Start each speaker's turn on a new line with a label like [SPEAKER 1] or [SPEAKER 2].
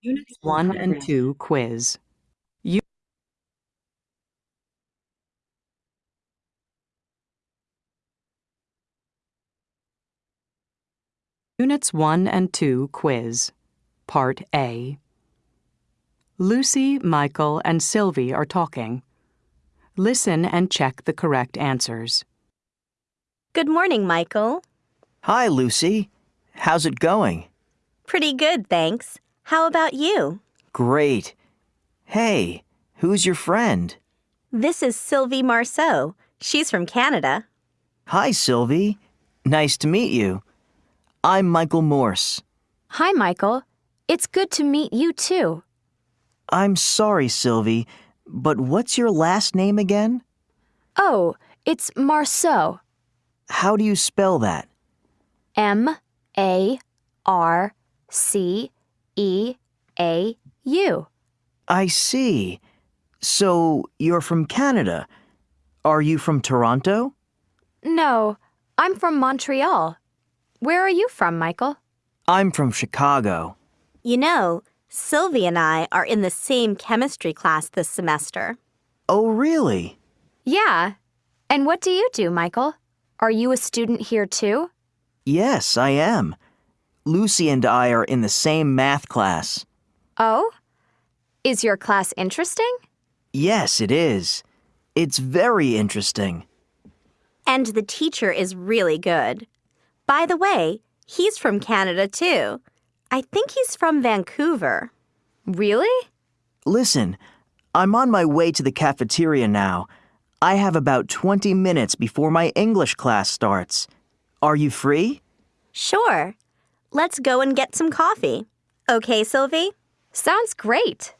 [SPEAKER 1] Units 1 and 2 quiz. U- Units 1 and 2 quiz. Part A. Lucy, Michael, and Sylvie are talking. Listen and check the correct answers.
[SPEAKER 2] Good morning, Michael.
[SPEAKER 3] Hi, Lucy. How's it going?
[SPEAKER 2] Pretty good, thanks. How about you?
[SPEAKER 3] Great. Hey, who's your friend?
[SPEAKER 2] This is Sylvie Marceau. She's from Canada.
[SPEAKER 3] Hi, Sylvie. Nice to meet you. I'm Michael Morse.
[SPEAKER 4] Hi, Michael. It's good to meet you too.
[SPEAKER 3] I'm sorry, Sylvie, but what's your last name again?
[SPEAKER 4] Oh, it's Marceau.
[SPEAKER 3] How do you spell that?
[SPEAKER 4] M A R C E A U.
[SPEAKER 3] I see. So you're from Canada. Are you from Toronto?
[SPEAKER 4] No, I'm from Montreal. Where are you from, Michael?
[SPEAKER 3] I'm from Chicago.
[SPEAKER 2] You know, Sylvie and I are in the same chemistry class this semester.
[SPEAKER 3] Oh, really?
[SPEAKER 4] Yeah. And what do you do, Michael? Are you a student here too?
[SPEAKER 3] Yes, I am. Lucy and I are in the same math class.
[SPEAKER 4] Oh? Is your class interesting?
[SPEAKER 3] Yes, it is. It's very interesting.
[SPEAKER 2] And the teacher is really good. By the way, he's from Canada too. I think he's from Vancouver.
[SPEAKER 4] Really?
[SPEAKER 3] Listen, I'm on my way to the cafeteria now. I have about 20 minutes before my English class starts. Are you free?
[SPEAKER 2] Sure. Let's go and get some coffee. Okay, Sylvie?
[SPEAKER 4] Sounds great.